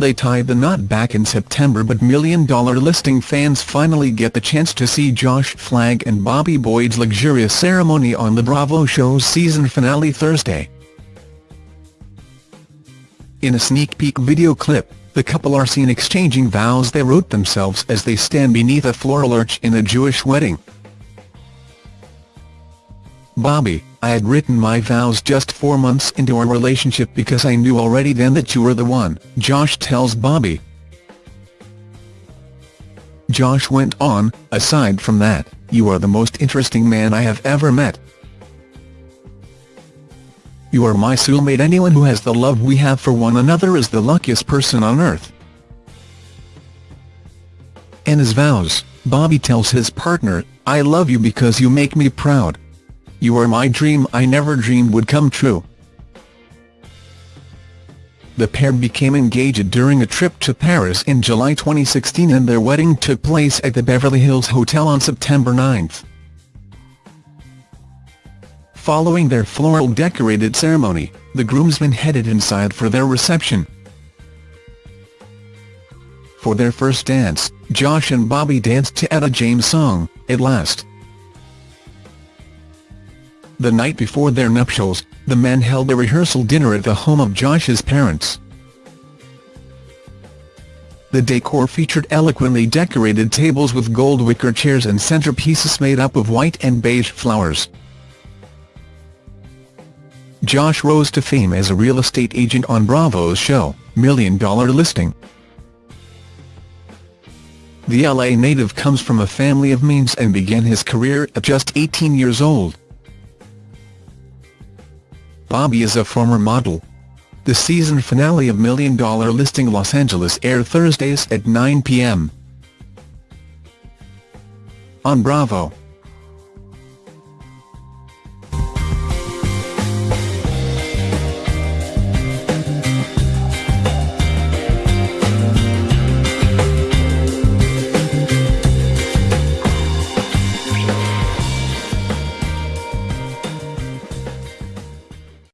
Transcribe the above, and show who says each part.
Speaker 1: they tied the knot back in September but Million Dollar Listing fans finally get the chance to see Josh Flagg and Bobby Boyd's luxurious ceremony on the Bravo show's season finale Thursday. In a sneak peek video clip, the couple are seen exchanging vows they wrote themselves as they stand beneath a floral arch in a Jewish wedding. Bobby, I had written my vows just four months into our relationship because I knew already then that you were the one, Josh tells Bobby. Josh went on, aside from that, you are the most interesting man I have ever met. You are my soulmate anyone who has the love we have for one another is the luckiest person on earth. In his vows, Bobby tells his partner, I love you because you make me proud. You are my dream I never dreamed would come true. The pair became engaged during a trip to Paris in July 2016 and their wedding took place at the Beverly Hills Hotel on September 9. Following their floral-decorated ceremony, the groomsmen headed inside for their reception. For their first dance, Josh and Bobby danced to Etta James' song, At Last. The night before their nuptials, the men held a rehearsal dinner at the home of Josh's parents. The decor featured eloquently decorated tables with gold wicker chairs and centerpieces made up of white and beige flowers. Josh rose to fame as a real estate agent on Bravo's show, Million Dollar Listing. The LA native comes from a family of means and began his career at just 18 years old. Bobby is a former model. The season finale of Million Dollar Listing Los Angeles aired Thursdays at 9 p.m. on Bravo.